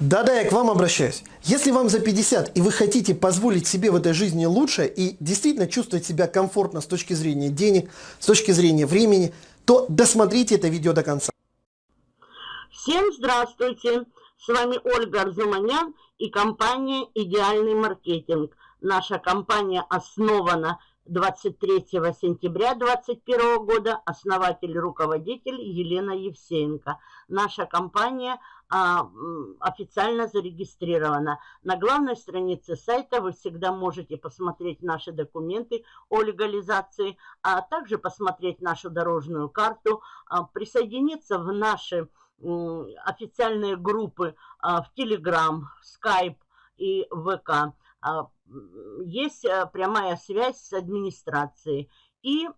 Да-да, я к вам обращаюсь. Если вам за 50 и вы хотите позволить себе в этой жизни лучше и действительно чувствовать себя комфортно с точки зрения денег, с точки зрения времени, то досмотрите это видео до конца. Всем здравствуйте! С вами Ольга Арзуманян и компания «Идеальный маркетинг». Наша компания основана 23 сентября 2021 года основатель руководитель Елена Евсеенко. Наша компания а, официально зарегистрирована. На главной странице сайта вы всегда можете посмотреть наши документы о легализации, а также посмотреть нашу дорожную карту, а, присоединиться в наши официальные группы а, в Telegram, Skype и ВК. А, есть э, прямая связь с администрацией. И,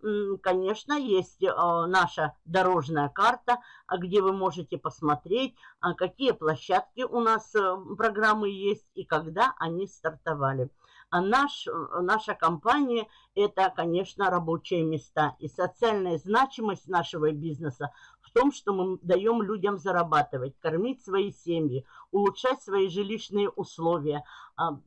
конечно, есть э, наша дорожная карта, а, где вы можете посмотреть, а, какие площадки у нас э, программы есть и когда они стартовали. А наш, наша компания – это, конечно, рабочие места. И социальная значимость нашего бизнеса в том, что мы даем людям зарабатывать, кормить свои семьи, улучшать свои жилищные условия, а,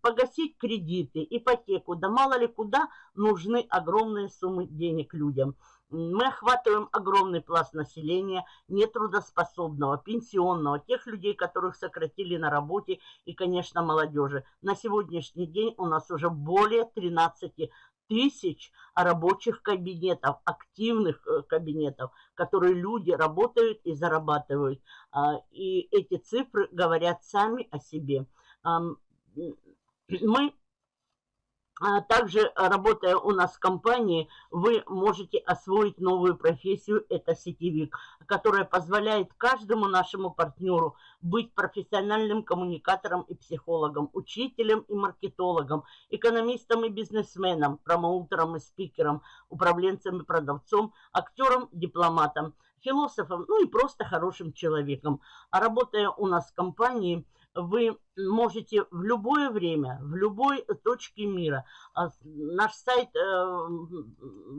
погасить кредиты, ипотеку, да мало ли куда нужны огромные суммы денег людям. Мы охватываем огромный пласт населения, нетрудоспособного, пенсионного, тех людей, которых сократили на работе и, конечно, молодежи. На сегодняшний день у нас уже более 13 тысяч рабочих кабинетов, активных э, кабинетов, которые люди работают и зарабатывают. А, и эти цифры говорят сами о себе. Мы а также, работая у нас в компании, вы можете освоить новую профессию, это сетевик, которая позволяет каждому нашему партнеру быть профессиональным коммуникатором и психологом, учителем и маркетологом, экономистом и бизнесменом, промоутером и спикером, управленцем и продавцом, актером, дипломатом, философом, ну и просто хорошим человеком. А работая у нас в компании – вы можете в любое время, в любой точке мира. А наш сайт э,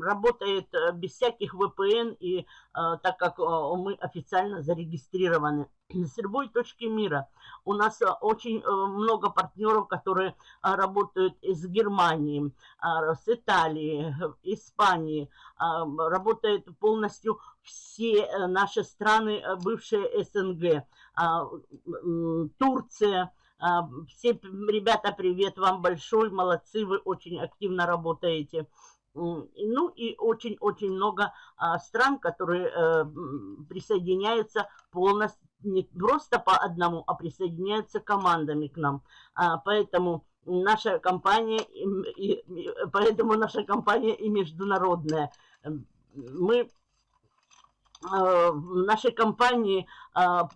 работает э, без всяких VPN, и э, так как мы официально зарегистрированы с любой точки мира. У нас очень много партнеров, которые работают из Германии, с Италии, Испании. Работают полностью все наши страны, бывшие СНГ. А, Турция. А, все ребята, привет вам большой, молодцы, вы очень активно работаете. Ну и очень-очень много а, стран, которые э, присоединяются полностью, не просто по одному, а присоединяются командами к нам. Поэтому наша компания, и, поэтому наша компания и международная. Мы в нашей компании а,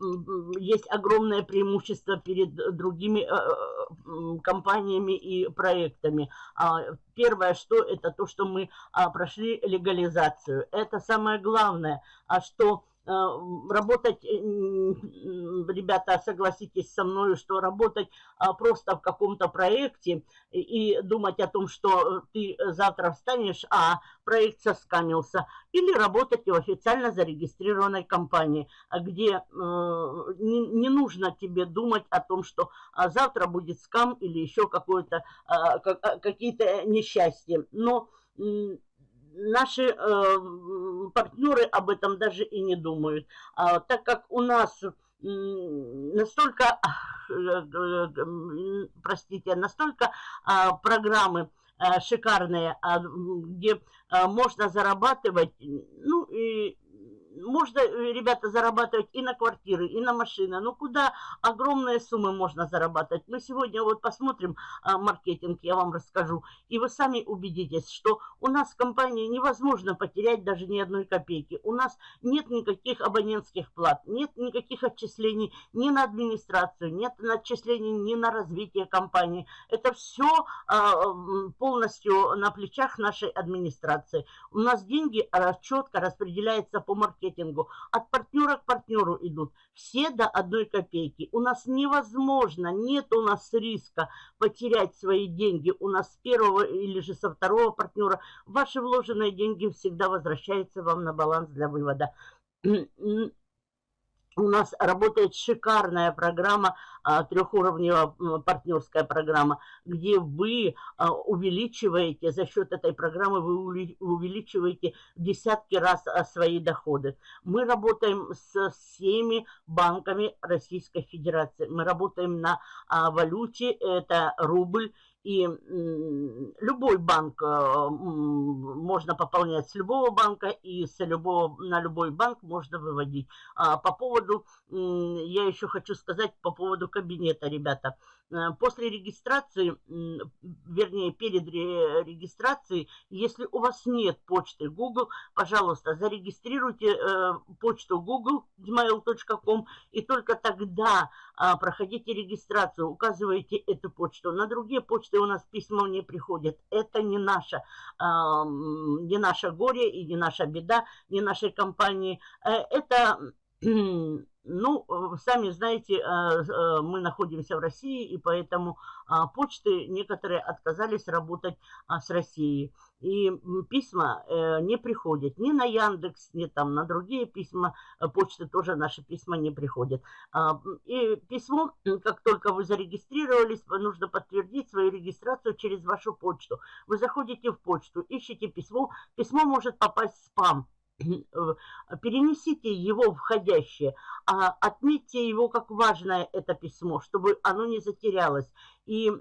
есть огромное преимущество перед другими э, э, компаниями и проектами. А, первое, что это то, что мы а, прошли легализацию. Это самое главное, что Э, работать, э, ребята, согласитесь со мной, что работать а, просто в каком-то проекте и думать о том, что ты завтра встанешь, а проект соскамился, или работать в официально зарегистрированной компании, где э, не нужно тебе думать о том, что а, завтра будет скам или еще какое-то а, какие-то несчастья. Но наши э, партнеры об этом даже и не думают. А, так как у нас настолько, э, простите, настолько а, программы а, шикарные, а, где а, можно зарабатывать, ну и можно, э, ребята, зарабатывать и на квартиры, и на машины. Ну, куда огромные суммы можно зарабатывать? Мы сегодня вот посмотрим а, маркетинг, я вам расскажу. И вы сами убедитесь, что у нас в компании невозможно потерять даже ни одной копейки. У нас нет никаких абонентских плат, нет никаких отчислений ни на администрацию, нет отчислений ни на развитие компании. Это все а, полностью на плечах нашей администрации. У нас деньги а, четко распределяются по маркетингу маркетингу. От партнера к партнеру идут. Все до одной копейки. У нас невозможно, нет у нас риска потерять свои деньги. У нас с первого или же со второго партнера ваши вложенные деньги всегда возвращаются вам на баланс для вывода у нас работает шикарная программа, а, трехуровневая партнерская программа, где вы а, увеличиваете, за счет этой программы вы увеличиваете в десятки раз а, свои доходы. Мы работаем с всеми банками Российской Федерации. Мы работаем на валюте, это рубль, и любой банк, э, можно пополнять с любого банка, и с любого, на любой банк можно выводить. А по поводу, я еще хочу сказать по поводу кабинета, ребята. Э, после регистрации, вернее, перед регистрацией, если у вас нет почты Google, пожалуйста, зарегистрируйте э, почту Google, gmail.com, и только тогда а, проходите регистрацию, указываете эту почту. На другие почты у нас письма не приходят. Это не наша, не наше горе и не наша беда, не нашей компании. Э, это ну, э, сами знаете, э, э, мы находимся в России, и поэтому а, почты некоторые отказались работать а, с Россией. И письма не приходят ни на Яндекс, ни там на другие письма, почты тоже наши письма не приходят. А, и письмо, как только вы зарегистрировались, нужно подтвердить свою регистрацию через вашу почту. Вы заходите в почту, ищете письмо, письмо может попасть в спам перенесите его входящее, а отметьте его как важное это письмо, чтобы оно не затерялось. И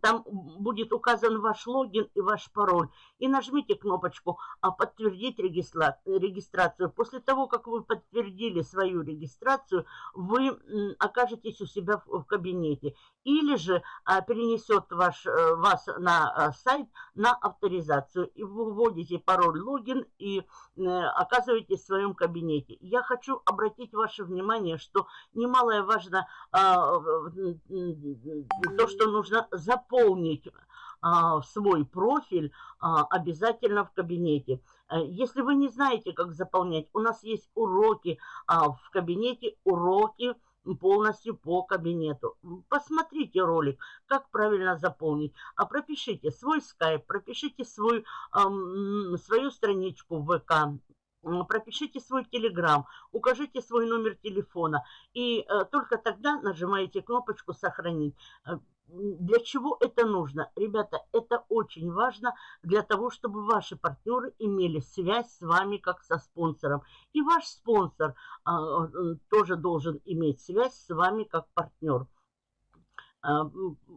там будет указан ваш логин и ваш пароль. И нажмите кнопочку а, «Подтвердить регистрацию». После того, как вы подтвердили свою регистрацию, вы окажетесь у себя в кабинете. Или же а, перенесет ваш, э, вас на сайт на авторизацию. И вы вводите пароль, логин и э, оказываетесь в своем кабинете. Я хочу обратить ваше внимание, что немалое важно то, что нужно нужно заполнить а, свой профиль а, обязательно в кабинете. Э, если вы не знаете, как заполнять, у нас есть уроки а, в кабинете, уроки полностью по кабинету. Посмотрите ролик, как правильно заполнить. А пропишите свой скайп, пропишите свой, свою страничку в ВК, пропишите свой телеграм, укажите свой номер телефона и э, только тогда нажимаете кнопочку «Сохранить». Для чего это нужно? Ребята, это очень важно для того, чтобы ваши партнеры имели связь с вами как со спонсором. И ваш спонсор а, тоже должен иметь связь с вами как партнер. А,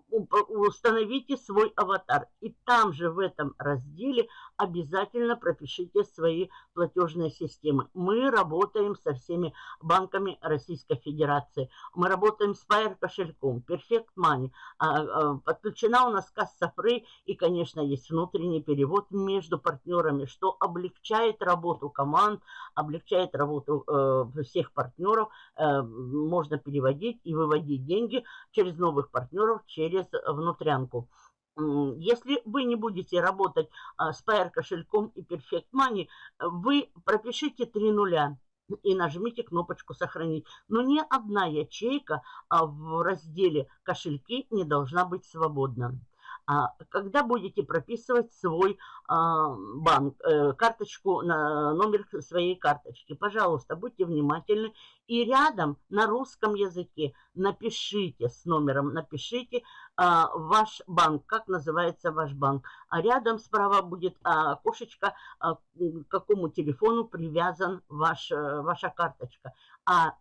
установите свой аватар. И там же в этом разделе обязательно пропишите свои платежные системы. Мы работаем со всеми банками Российской Федерации. Мы работаем с Fire кошельком, Perfect Money. А, а, подключена у нас касса Free и, конечно, есть внутренний перевод между партнерами, что облегчает работу команд, облегчает работу э, всех партнеров. Э, можно переводить и выводить деньги через новых партнеров через внутрянку. Если вы не будете работать а, с PR кошельком и Perfect Money, вы пропишите три нуля и нажмите кнопочку «Сохранить». Но ни одна ячейка а, в разделе «Кошельки» не должна быть свободна. А когда будете прописывать свой а, банк, э, карточку, на номер своей карточки, пожалуйста, будьте внимательны. И рядом на русском языке напишите с номером, напишите а, ваш банк, как называется ваш банк. А рядом справа будет окошечко, к какому телефону привязан ваш, э, ваша карточка. А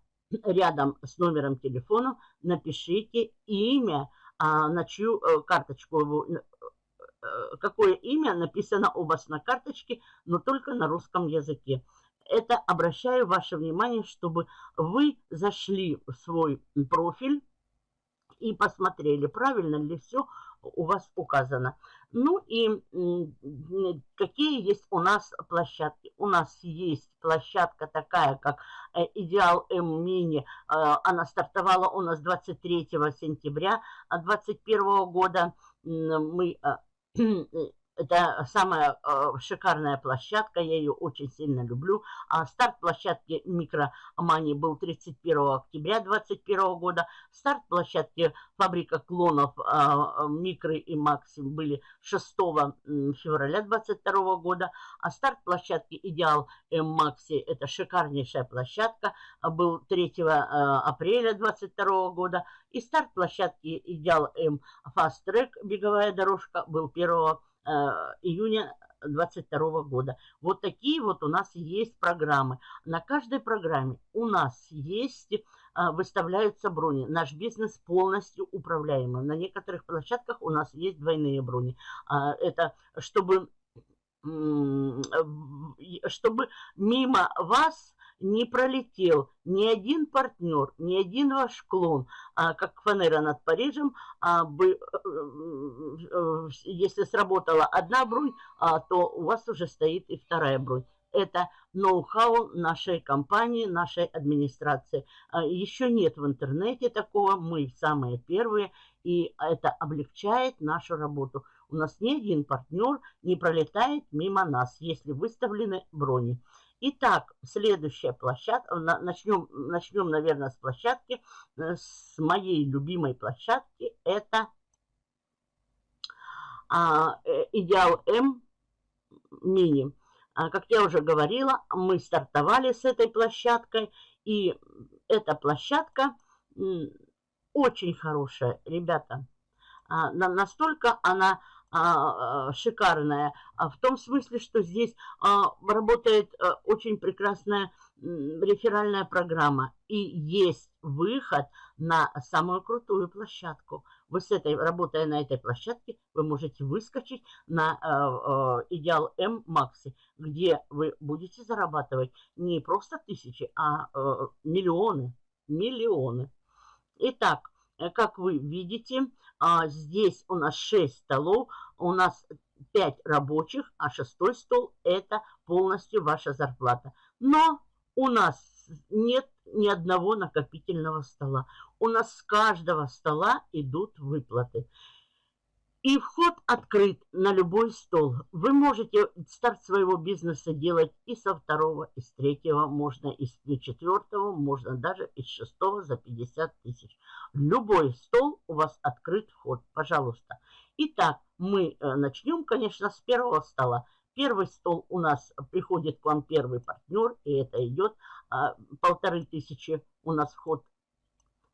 рядом с номером телефона напишите имя, на чью э, карточку, э, э, какое имя написано у вас на карточке, но только на русском языке. Это обращаю ваше внимание, чтобы вы зашли в свой профиль и посмотрели, правильно ли все у вас указано. Ну и какие есть у нас площадки? У нас есть площадка такая, как э, Идеал М Мини. Э, она стартовала у нас 23 сентября 2021 года. Мы э, это самая э, шикарная площадка, я ее очень сильно люблю. А старт площадки Микромани был 31 октября 2021 года. Старт площадки фабрика клонов э, Микры и Макси были 6 февраля 2022 года. А старт площадки Идеал Макси, это шикарнейшая площадка, был 3 э, апреля 2022 года. И старт площадки Идеал М Fast Track, беговая дорожка, был 1 Э, июня 2022 года. Вот такие вот у нас есть программы. На каждой программе у нас есть, э, выставляются брони. Наш бизнес полностью управляемый. На некоторых площадках у нас есть двойные брони. А, это чтобы, чтобы мимо вас не пролетел ни один партнер, ни один ваш клон, а, как фанера над Парижем, а, бы, э, э, если сработала одна бронь, а, то у вас уже стоит и вторая бронь. Это ноу-хау нашей компании, нашей администрации. А, еще нет в интернете такого, мы самые первые, и это облегчает нашу работу. У нас ни один партнер не пролетает мимо нас, если выставлены брони. Итак, следующая площадка, начнем, начнем, наверное, с площадки, э, с моей любимой площадки, это а, э, Идеал М Мини. А, как я уже говорила, мы стартовали с этой площадкой, и эта площадка очень хорошая, ребята. А, настолько она шикарная, а в том смысле, что здесь а, работает а, очень прекрасная реферальная программа и есть выход на самую крутую площадку. Вы с этой, работая на этой площадке, вы можете выскочить на э, э, Идеал М Макси, где вы будете зарабатывать не просто тысячи, а э, миллионы, миллионы. Итак, Э, как вы видите, а, здесь у нас 6 столов, у нас 5 рабочих, а шестой стол – это полностью ваша зарплата. Но у нас нет ни одного накопительного стола. У нас с каждого стола идут выплаты. И вход открыт на любой стол. Вы можете старт своего бизнеса делать и со второго, и с третьего, можно и с четвертого, можно даже из шестого за 50 тысяч. Любой стол у вас открыт вход, пожалуйста. Итак, мы э, начнем, конечно, с первого стола. Первый стол у нас приходит к вам первый партнер, и это идет а, полторы тысячи у нас вход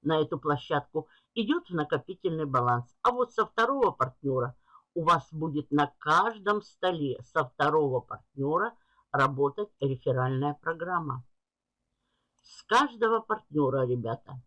на эту площадку идет в накопительный баланс. А вот со второго партнера у вас будет на каждом столе со второго партнера работать реферальная программа. С каждого партнера, ребята.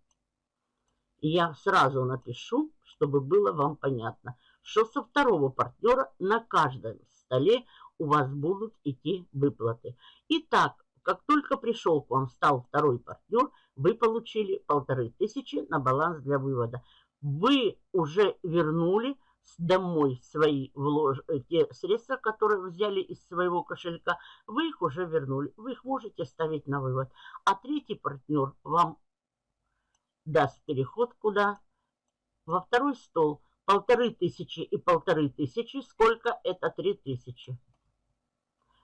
Я сразу напишу, чтобы было вам понятно, что со второго партнера на каждом столе у вас будут идти выплаты. Итак, как только пришел к вам, стал второй партнер, вы получили полторы тысячи на баланс для вывода. Вы уже вернули домой свои влож... Э, те средства, которые взяли из своего кошелька, вы их уже вернули. Вы их можете ставить на вывод. А третий партнер вам даст переход куда? Во второй стол. Полторы тысячи и полторы тысячи. Сколько? Это три тысячи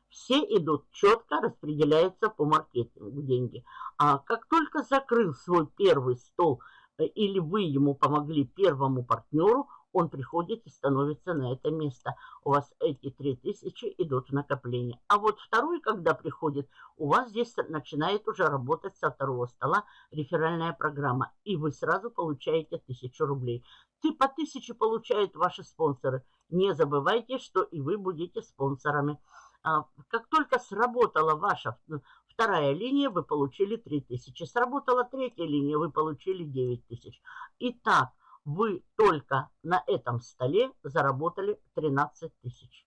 все идут четко, распределяются по маркетингу деньги. А как только закрыл свой первый стол э, или вы ему помогли первому партнеру, он приходит и становится на это место. У вас эти 3000 идут в накопление. А вот второй, когда приходит, у вас здесь начинает уже работать со второго стола реферальная программа. И вы сразу получаете 1000 рублей. Ты по 1000 получают ваши спонсоры. Не забывайте, что и вы будете спонсорами. А, как только сработала ваша вторая линия, вы получили 3000. Сработала третья линия, вы получили 9000. Итак, вы только на этом столе заработали 13 тысяч.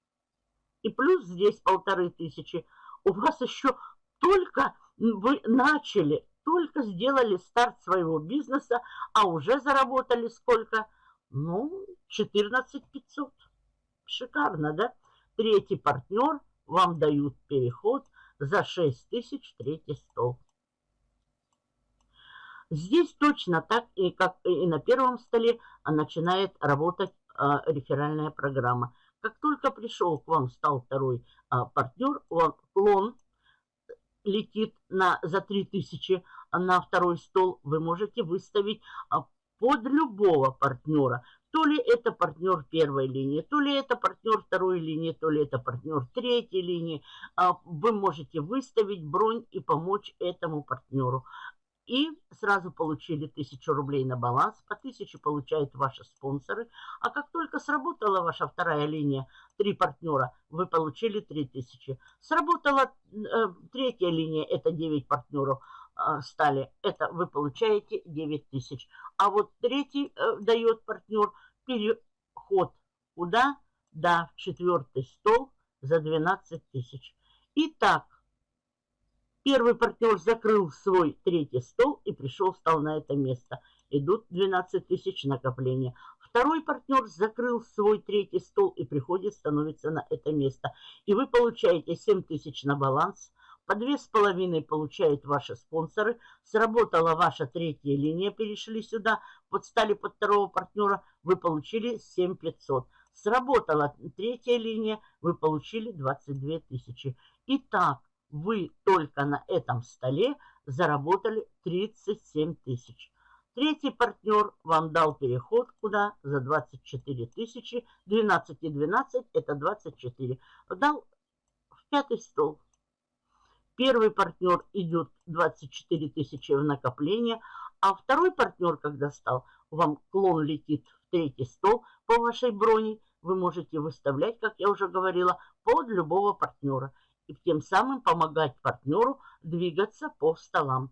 И плюс здесь полторы тысячи. У вас еще только вы начали, только сделали старт своего бизнеса, а уже заработали сколько? Ну, 14 500. Шикарно, да? Третий партнер вам дают переход за 6 тысяч третий стол. Здесь точно так, и как и на первом столе, а начинает работать а, реферальная программа. Как только пришел к вам, стал второй а, партнер, он, клон летит на, за 3000 на второй стол, вы можете выставить а, под любого партнера. То ли это партнер первой линии, то ли это партнер второй линии, то ли это партнер третьей линии. А, вы можете выставить бронь и помочь этому партнеру и сразу получили 1000 рублей на баланс, по 1000 получают ваши спонсоры, а как только сработала ваша вторая линия, три партнера, вы получили 3000. Сработала э, третья линия, это 9 партнеров стали, это вы получаете 9000. А вот третий э, дает партнер переход куда? Да, в четвертый стол за 12 тысяч. Итак, Первый партнер закрыл свой третий стол и пришел, встал на это место. Идут 12 тысяч накопления. Второй партнер закрыл свой третий стол и приходит, становится на это место. И вы получаете 7 тысяч на баланс. По две с половиной получают ваши спонсоры. Сработала ваша третья линия, перешли сюда, подстали под второго партнера, вы получили 7 500. Сработала третья линия, вы получили 22 тысячи. Итак, вы только на этом столе заработали 37 тысяч. Третий партнер вам дал переход куда? За 24 тысячи. 12 и 12 это 24. Дал в пятый стол. Первый партнер идет 24 тысячи в накопление, а второй партнер, когда стал, вам клон летит в третий стол по вашей броне. Вы можете выставлять, как я уже говорила, под любого партнера и тем самым помогать партнеру двигаться по столам.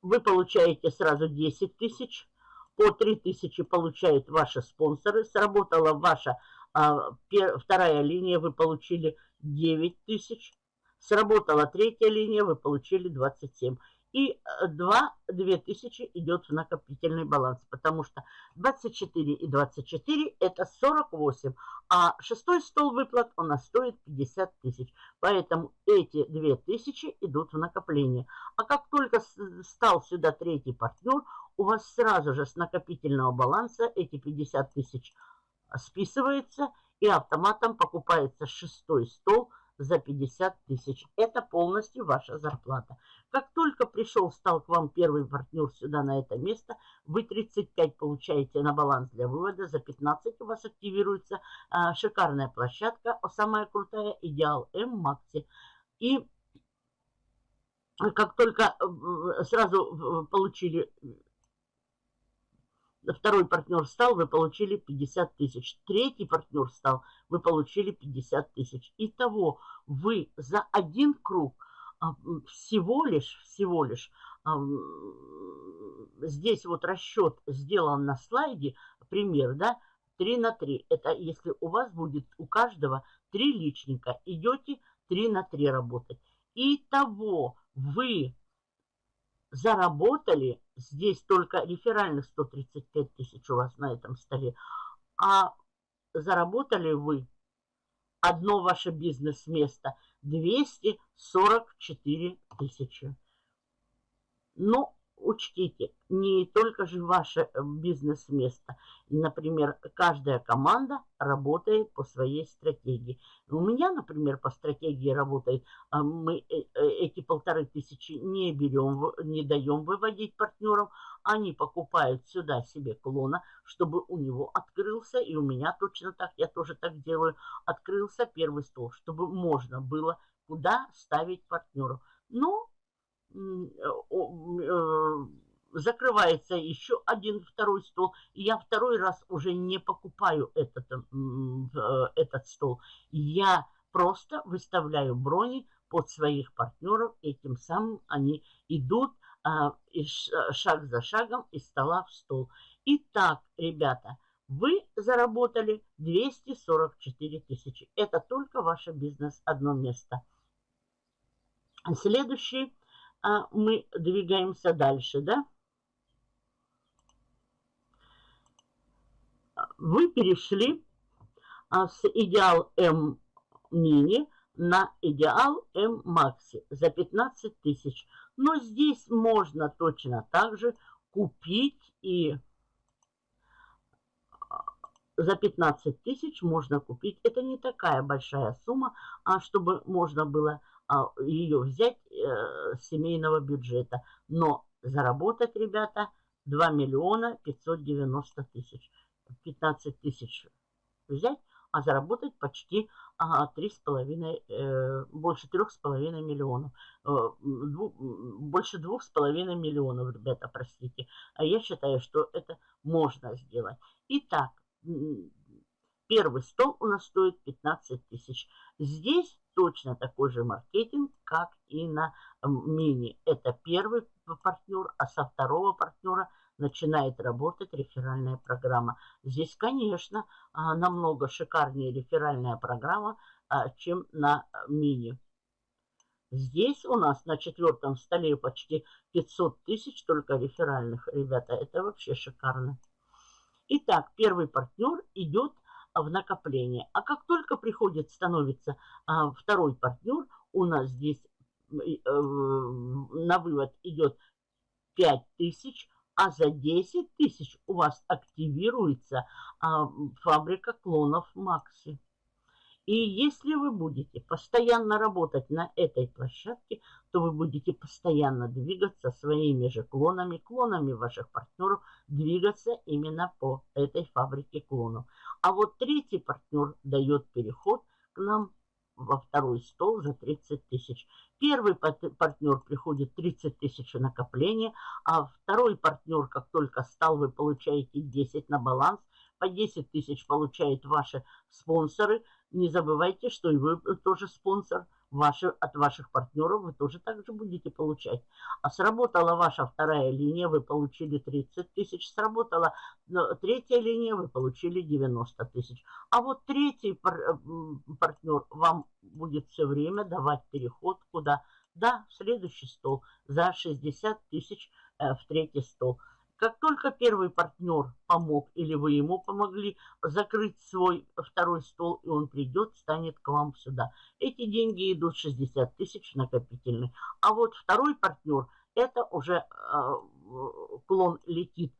Вы получаете сразу 10 тысяч, по 3 тысячи получают ваши спонсоры. Сработала ваша а, пер, вторая линия, вы получили 9 тысяч. Сработала третья линия, вы получили 27 и 2, э, 2000 идет в накопительный баланс, потому что 24 и 24 это 48, а шестой стол выплат у нас стоит 50 тысяч, поэтому эти 2000 идут в накопление. А как только стал сюда третий партнер, у вас сразу же с накопительного баланса эти 50 тысяч списывается и автоматом покупается шестой стол за 50 тысяч. Это полностью ваша зарплата. Как только пришел, стал к вам первый партнер сюда на это место, вы 35 получаете на баланс для вывода, за 15 у вас активируется а, шикарная площадка, самая крутая, Идеал М Макси. И как только э, сразу получили второй партнер стал, вы получили 50 тысяч. Третий партнер стал, вы получили 50 тысяч. Итого вы за один круг а, всего лишь, всего лишь, а, здесь вот расчет сделан на слайде, пример, да, 3 на 3. Это если у вас будет у каждого 3 личника, идете 3 на 3 работать. Итого вы заработали, здесь только реферальных 135 тысяч у вас на этом столе, а заработали вы одно ваше бизнес-место 244 тысячи. Но учтите, не только же ваше э, бизнес-место. Например, каждая команда работает по своей стратегии. У меня, например, по стратегии работает, а, мы э, э, эти полторы тысячи не берем, не даем выводить партнерам, они покупают сюда себе клона, чтобы у него открылся, и у меня точно так, я тоже так делаю, открылся первый стол, чтобы можно было куда ставить партнеров. Но закрывается еще один второй стол, и я второй раз уже не покупаю этот, э, этот стол. Я просто выставляю брони под своих партнеров, и тем самым они идут а, и шаг за шагом из стола в стол. Итак, ребята, вы заработали 244 тысячи. Это только ваш бизнес, одно место. Следующий а мы двигаемся дальше, да? Вы перешли а, с идеал М мини на идеал М макси за 15 тысяч. Но здесь можно точно так же купить и за 15 тысяч можно купить. Это не такая большая сумма, а чтобы можно было а, ее взять э, с семейного бюджета. Но заработать, ребята, 2 миллиона 590 тысяч. 15 тысяч взять, а заработать почти а, 3,5, э, больше 3,5 миллионов. Э, больше 2,5 миллионов, ребята, простите. А я считаю, что это можно сделать. Итак, первый стол у нас стоит 15 тысяч. Здесь точно такой же маркетинг, как и на мини. Это первый партнер, а со второго партнера начинает работать реферальная программа. Здесь, конечно, а, намного шикарнее реферальная программа, а, чем на мини. Здесь у нас на четвертом столе почти 500 тысяч только реферальных. Ребята, это вообще шикарно. Итак, первый партнер идет в накопление. А как только приходит, становится а, второй партнер, у нас здесь э, на вывод идет 5 тысяч, а за 10 тысяч у вас активируется а, фабрика клонов Макси. И если вы будете постоянно работать на этой площадке, то вы будете постоянно двигаться своими же клонами, клонами ваших партнеров, двигаться именно по этой фабрике клонов. А вот третий партнер дает переход к нам во второй стол за 30 тысяч. Первый партнер приходит 30 тысяч накопления, а второй партнер, как только стал, вы получаете 10 на баланс, по 10 тысяч получают ваши спонсоры. Не забывайте, что и вы тоже спонсор – ваши, от ваших партнеров вы тоже также будете получать. А сработала ваша вторая линия, вы получили 30 тысяч. Сработала третья линия, вы получили 90 тысяч. А вот третий пар, партнер вам будет все время давать переход куда? Да, в следующий стол за 60 тысяч э, в третий стол. Как только первый партнер помог или вы ему помогли закрыть свой второй стол, и он придет, станет к вам сюда. Эти деньги идут 60 тысяч накопительный. А вот второй партнер, это уже э, клон летит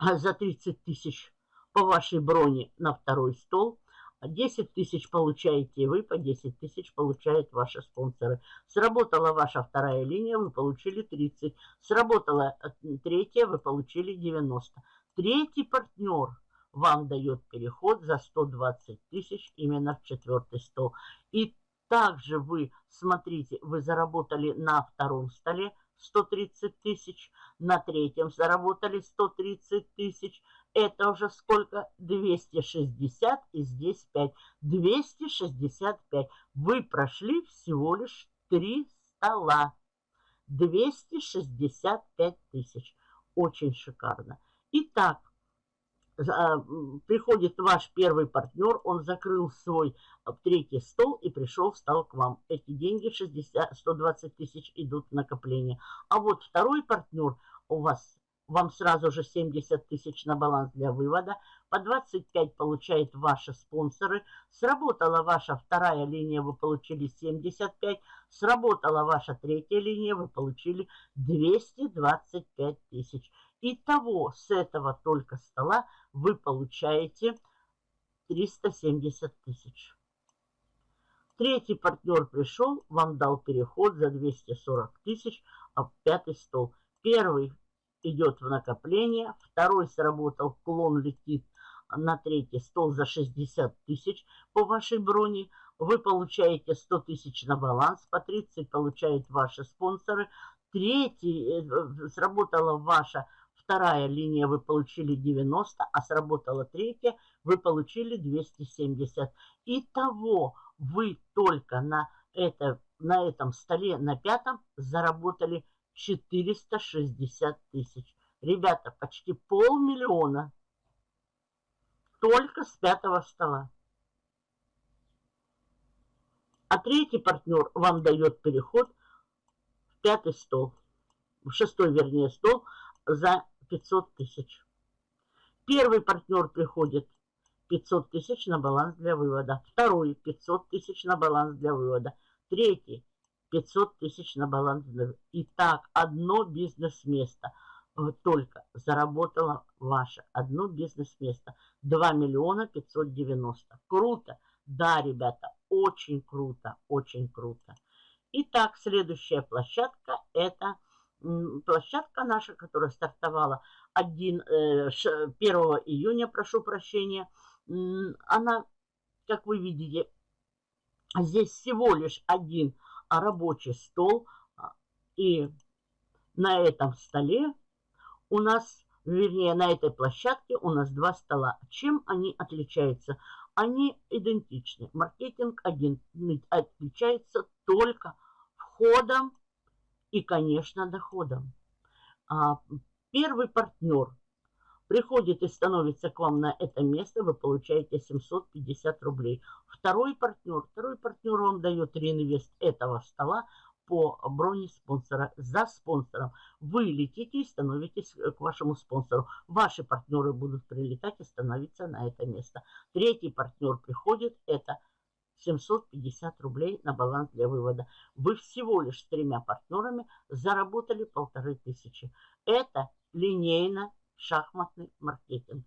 за 30 тысяч по вашей броне на второй стол. 10 тысяч получаете вы, по 10 тысяч получают ваши спонсоры. Сработала ваша вторая линия, вы получили 30. Сработала э, третья, вы получили 90. Третий партнер вам дает переход за 120 тысяч именно в четвертый стол. И также вы, смотрите, вы заработали на втором столе 130 тысяч, на третьем заработали 130 тысяч, это уже сколько? 260 и здесь 5. 265. Вы прошли всего лишь 3 стола. 265 тысяч. Очень шикарно. Итак, приходит ваш первый партнер, он закрыл свой а, третий стол и пришел, встал к вам. Эти деньги 60, 120 тысяч идут в накопление. А вот второй партнер у вас вам сразу же 70 тысяч на баланс для вывода, по 25 получают ваши спонсоры, сработала ваша вторая линия, вы получили 75, сработала ваша третья линия, вы получили 225 тысяч. Итого с этого только стола вы получаете 370 тысяч. Третий партнер пришел, вам дал переход за 240 тысяч, а пятый стол. Первый идет в накопление, второй сработал, клон летит на третий стол за 60 тысяч по вашей броне, вы получаете 100 тысяч на баланс, по 30 получают ваши спонсоры, третий, э, сработала ваша вторая линия, вы получили 90, а сработала третья, вы получили 270. Итого вы только на, это, на этом столе, на пятом, заработали 460 тысяч. Ребята, почти полмиллиона только с пятого стола. А третий партнер вам дает переход в пятый стол, в шестой, вернее, стол за 500 тысяч. Первый партнер приходит 500 тысяч на баланс для вывода. Второй 500 тысяч на баланс для вывода. Третий 500 тысяч на баланс. Итак, одно бизнес-место. только заработало ваше одно бизнес-место 2 миллиона 590. Круто? Да, ребята, очень круто, очень круто. Итак, следующая площадка – это площадка наша, которая стартовала 1, 1 э, июня, прошу прощения. Она, как вы видите, здесь всего лишь один рабочий стол. А, и на этом столе у нас, вернее, на этой площадке у нас два стола. Чем они отличаются? Они идентичны. Маркетинг один отличается только входом и, конечно, доходом. А, первый партнер приходит и становится к вам на это место, вы получаете 750 рублей. Второй партнер, второй партнер вам дает реинвест этого стола по броне спонсора за спонсором. Вы летите и становитесь к вашему спонсору. Ваши партнеры будут прилетать и становиться на это место. Третий партнер приходит, это 750 рублей на баланс для вывода. Вы всего лишь с тремя партнерами заработали полторы тысячи. Это линейно шахматный маркетинг.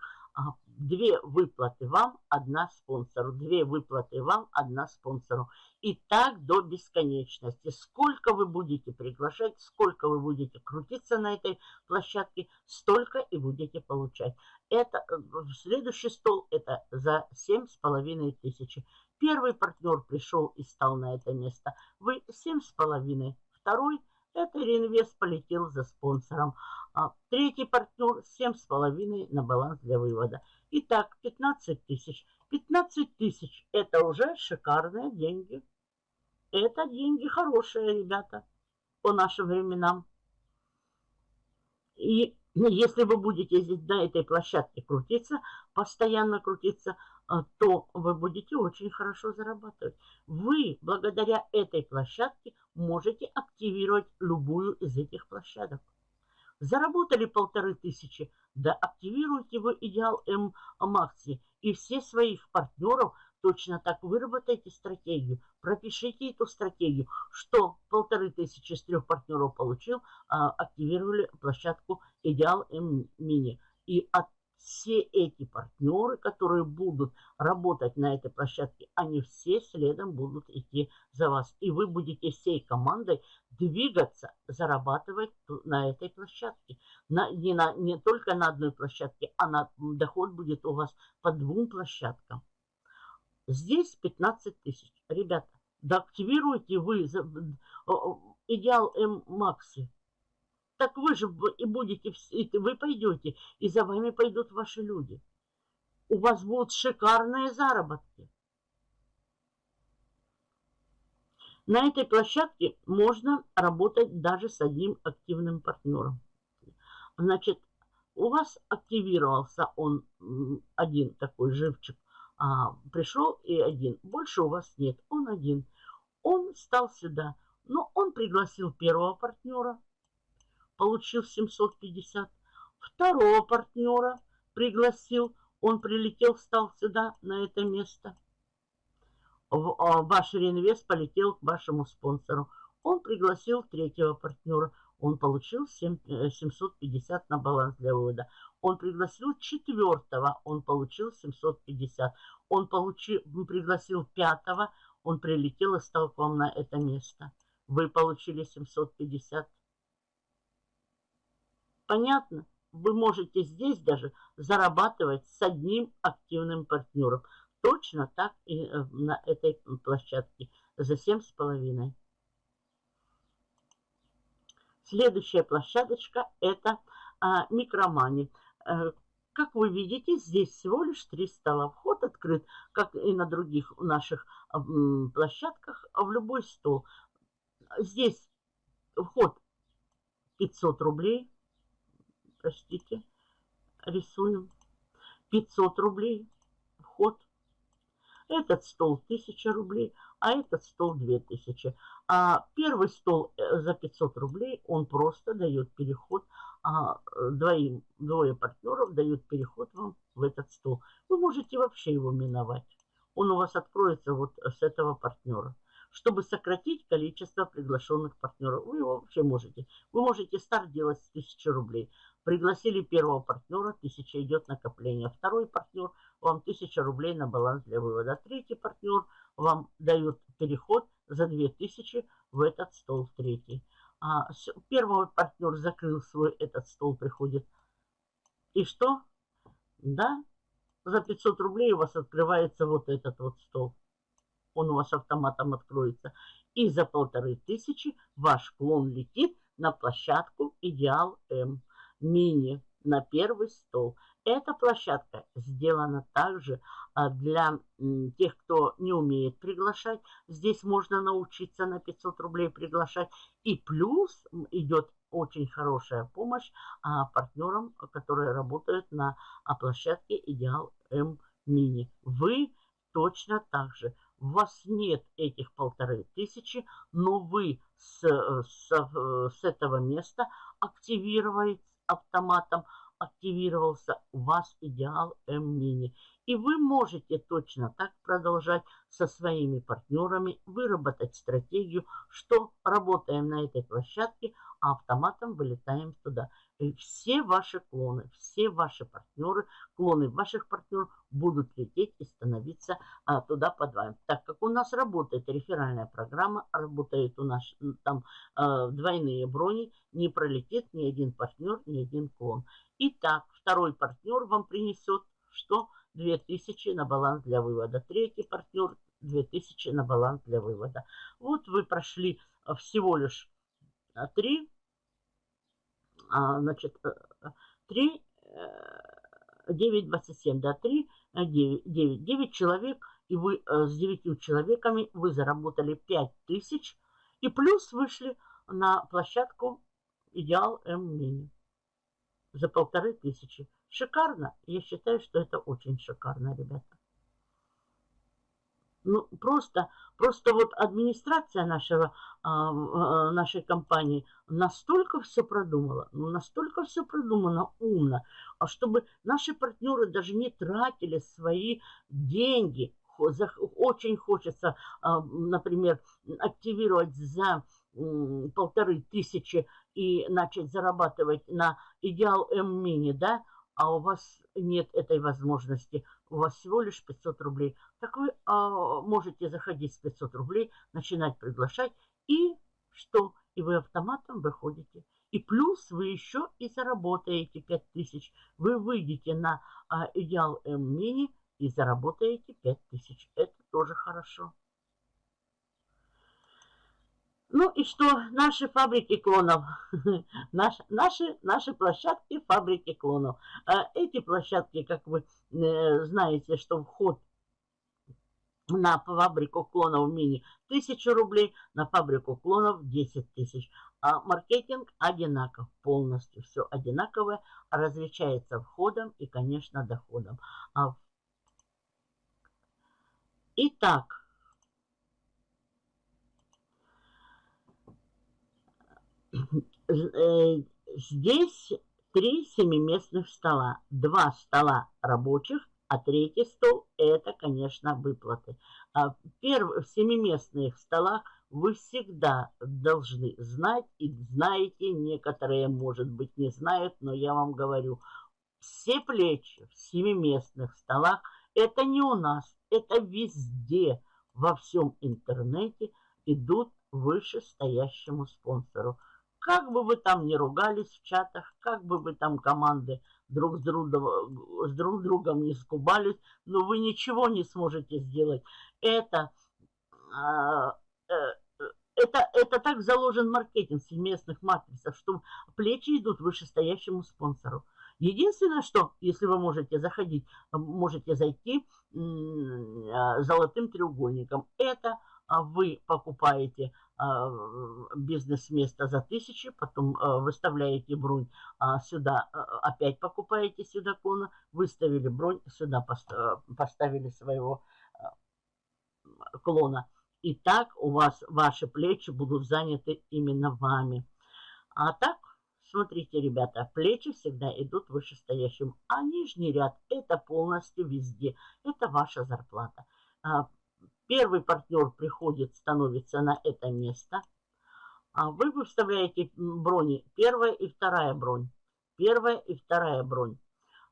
Две выплаты вам, одна спонсору. Две выплаты вам, одна спонсору. И так до бесконечности. Сколько вы будете приглашать, сколько вы будете крутиться на этой площадке, столько и будете получать. Это э, следующий стол это за семь с половиной тысячи. Первый партнер пришел и стал на это место. Вы семь с половиной. Второй это реинвест полетел за спонсором. А третий партнер 7,5 на баланс для вывода. Итак, 15 тысяч. 15 тысяч – это уже шикарные деньги. Это деньги хорошие, ребята, по нашим временам. И если вы будете здесь на этой площадке крутиться, постоянно крутиться, а, то вы будете очень хорошо зарабатывать. Вы благодаря этой площадке можете активировать любую из этих площадок. Заработали полторы тысячи, да активируйте вы Идеал М Макси и все своих партнеров точно так выработайте стратегию, пропишите эту стратегию, что полторы тысячи с трех партнеров получил, а, активировали площадку Идеал М Мини. И от все эти партнеры, которые будут работать на этой площадке, они все следом будут идти за вас. И вы будете всей командой двигаться, зарабатывать на этой площадке. На, не, на, не только на одной площадке, а на, доход будет у вас по двум площадкам. Здесь 15 тысяч. Ребята, да активируйте вы идеал М Макси так вы же и будете, вы пойдете, и за вами пойдут ваши люди. У вас будут шикарные заработки. На этой площадке можно работать даже с одним активным партнером. Значит, у вас активировался он один такой живчик, а, пришел и один. Больше у вас нет, он один. Он стал сюда, но он пригласил первого партнера, получил 750. Второго партнера пригласил, он прилетел, встал сюда, на это место. А, ваш реинвест полетел к вашему спонсору. Он пригласил третьего партнера. Он получил 7, 750 э, на баланс для вывода. Он пригласил четвертого. Он получил 750. Он получил, пригласил пятого. Он прилетел и стал к вам на это место. Вы получили 750. Понятно? Вы можете здесь даже зарабатывать с одним активным партнером. Точно так и э, на этой площадке за 7,5. Следующая площадочка это а, микромани. А, как вы видите, здесь всего лишь три стола. Вход открыт, как и на других наших а, площадках, в любой стол. Здесь вход 500 рублей простите, рисуем. 500 рублей вход. Этот стол 1000 рублей, а этот стол 2000. А первый стол э, за 500 рублей, он просто дает переход, а двоим, двое партнеров дают переход вам в этот стол. Вы можете вообще его миновать. Он у вас откроется вот с этого партнера чтобы сократить количество приглашенных партнеров. Вы его вообще можете. Вы можете старт делать с 1000 рублей. Пригласили первого партнера, 1000 идет накопление. Второй партнер, вам 1000 рублей на баланс для вывода. Третий партнер вам дают переход за 2000 в этот стол третий. А, первый партнер закрыл свой этот стол, приходит. И что? Да, за 500 рублей у вас открывается вот этот вот стол. Он у вас автоматом откроется. И за полторы тысячи ваш клон летит на площадку Идеал М Мини на первый стол. Эта площадка сделана также а, для тех, кто не умеет приглашать. Здесь можно научиться на 500 рублей приглашать. И плюс идет очень хорошая помощь а, партнерам, которые работают на а, площадке Идеал М Мини. Вы точно так же. У вас нет этих полторы тысячи, но вы с, с, с этого места активируете автоматом активировался у вас идеал М-мини. И вы можете точно так продолжать со своими партнерами выработать стратегию, что работаем на этой площадке, а автоматом вылетаем туда. И все ваши клоны, все ваши партнеры, клоны ваших партнеров будут лететь и становиться а, туда под вами. Так как у нас работает реферальная программа, работает у нас там а, двойные брони, не пролетит ни один партнер, ни один клон. Итак, второй партнер вам принесет что? 2000 на баланс для вывода. Третий партнер 2000 на баланс для вывода. Вот вы прошли а, всего лишь 3, а, значит, 3, 9, 27, да, 3, 9, 9, 9 человек, и вы э, с 9 человеками вы заработали 5000, и плюс вышли на площадку Идеал М-Мини за полторы тысячи. Шикарно? Я считаю, что это очень шикарно, ребята. Ну, просто, просто вот администрация нашего, а, а, нашей компании настолько все продумала, ну, настолько все продумано умно, а чтобы наши партнеры даже не тратили свои деньги. Очень хочется, например, активировать за полторы тысячи и начать зарабатывать на идеал М-мини, да, а у вас нет этой возможности, у вас всего лишь 500 рублей, так вы а, можете заходить с 500 рублей, начинать приглашать, и что? И вы автоматом выходите. И плюс вы еще и заработаете 5000. Вы выйдете на а, идеал М-мини и заработаете 5000. Это тоже хорошо. Ну и что? Наши фабрики клонов. наши, наши, площадки фабрики клонов. А эти площадки, как вы э, знаете, что вход на фабрику клонов мини 1000 рублей, на фабрику клонов 10 тысяч. А маркетинг одинаков полностью. Все одинаковое, различается входом и, конечно, доходом. А Итак, здесь три семиместных стола. Два стола рабочих, а третий стол – это, конечно, выплаты. А в семиместных столах вы всегда должны знать, и знаете, некоторые, может быть, не знают, но я вам говорю, все плечи в семиместных столах – это не у нас, это везде, во всем интернете идут вышестоящему спонсору. Как бы вы там не ругались в чатах, как бы вы там команды друг с другом, с друг другом не скубались, но вы ничего не сможете сделать. Это, а, э, это, это так заложен маркетинг в матрицах, что плечи идут вышестоящему спонсору. Единственное, что, если вы можете заходить, можете зайти а, золотым треугольником, это вы покупаете а, бизнес-место за тысячи, потом а, выставляете бронь сюда, опять покупаете сюда клона, выставили бронь, сюда поставили своего клона. И так у вас ваши плечи будут заняты именно вами. А так, смотрите, ребята, плечи всегда идут вышестоящим, а нижний ряд это полностью везде. Это ваша зарплата. Первый партнер приходит, становится на это место. А вы выставляете брони первая и вторая бронь. первая и вторая бронь.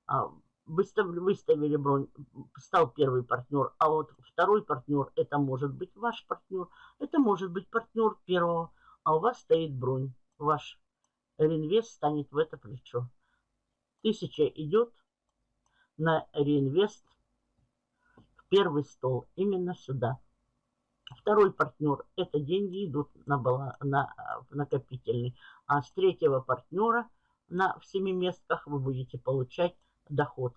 А, выставили, выставили бронь, стал первый партнер, а вот второй партнер, это может быть ваш партнер, это может быть партнер первого, а у вас стоит бронь. Ваш реинвест станет в это плечо. Тысяча идет на реинвест первый стол, именно сюда. Второй партнер, это деньги идут на, на, на накопительный. А с третьего партнера на, в семиместках вы будете получать доход.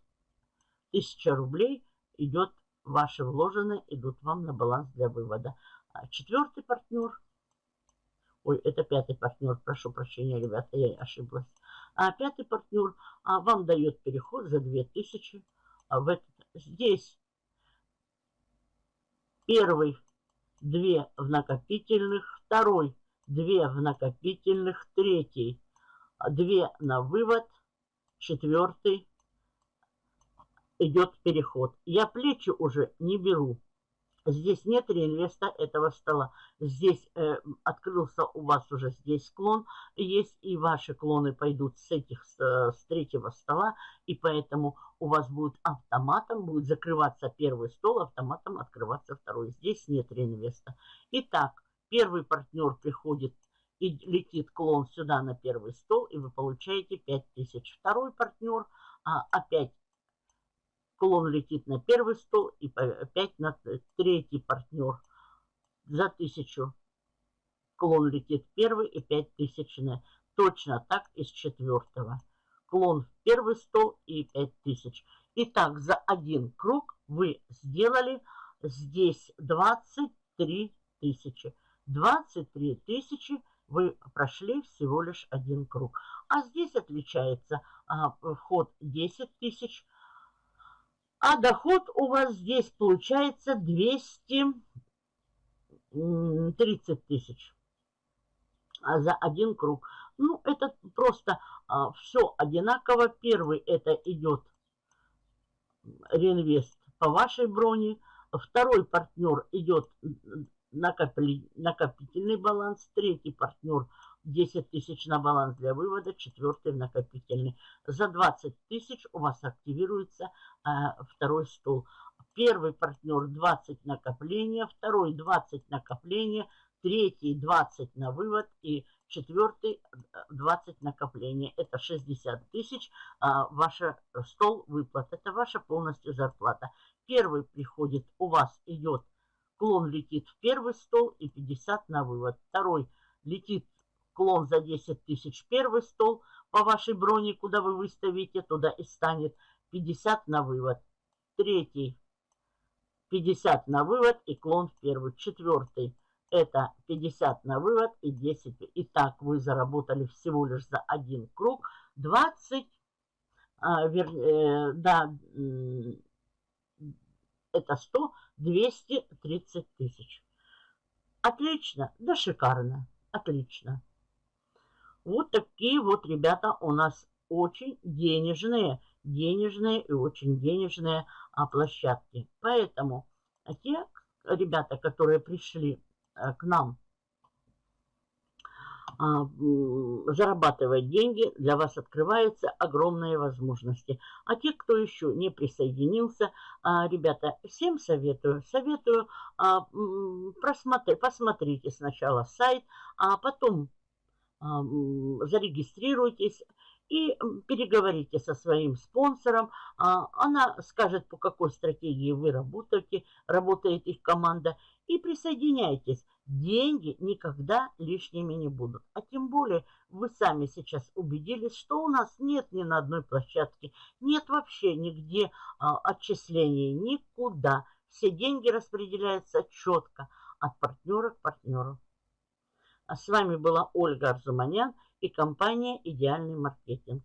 Тысяча рублей идет, ваши вложенные идут вам на баланс для вывода. А четвертый партнер, ой, это пятый партнер, прошу прощения, ребята, я ошиблась. А пятый партнер а, вам дает переход за 2000. А в этот, здесь первый две в накопительных, второй две в накопительных, третий две на вывод, четвертый идет переход. Я плечи уже не беру. Здесь нет реинвеста этого стола. Здесь э, открылся у вас уже здесь клон. Есть и ваши клоны пойдут с этих, с, с третьего стола. И поэтому у вас будет автоматом, будет закрываться первый стол, автоматом открываться второй. Здесь нет реинвеста. Итак, первый партнер приходит и летит клон сюда на первый стол, и вы получаете 5000. Второй партнер а, опять Клон летит на первый стол и опять на третий партнер за тысячу. Клон летит первый и пять тысяч. Точно так из четвертого. Клон в первый стол и пять тысяч. Итак, за один круг вы сделали здесь 23 тысячи. 23 тысячи вы прошли всего лишь один круг. А здесь отличается а, вход 10 тысяч, а доход у вас здесь получается 230 тысяч а за один круг. Ну, это просто а, все одинаково. Первый это идет реинвест по вашей броне. Второй партнер идет накопительный баланс. Третий партнер 10 тысяч на баланс для вывода, четвертый накопительный. За 20 тысяч у вас активируется э, второй стол. Первый партнер 20 накопления, второй 20 накопления, третий 20 на вывод и четвертый 20 накопления. Это 60 тысяч э, ваш стол выплат. Это ваша полностью зарплата. Первый приходит, у вас идет, клон летит в первый стол и 50 на вывод. Второй летит клон за 10 тысяч первый стол по вашей броне, куда вы выставите, туда и станет 50 на вывод. Третий 50 на вывод и клон в первый. Четвертый это 50 на вывод и 10. Итак, вы заработали всего лишь за один круг 20, а, вер, э, да, это 100, 230 тысяч. Отлично, да шикарно, отлично. Вот такие вот ребята у нас очень денежные, денежные и очень денежные а, площадки. Поэтому те ребята, которые пришли а, к нам а, зарабатывать деньги, для вас открываются огромные возможности. А те, кто еще не присоединился, а, ребята, всем советую, советую а, просмотри, посмотрите сначала сайт, а потом зарегистрируйтесь и переговорите со своим спонсором. А, она скажет, по какой стратегии вы работаете, работает их команда. И присоединяйтесь. Деньги никогда лишними не будут. А тем более вы сами сейчас убедились, что у нас нет ни на одной площадке, нет вообще нигде а, отчислений, никуда. Все деньги распределяются четко от партнера к партнеру. А с вами была Ольга Арзуманян и компания «Идеальный маркетинг».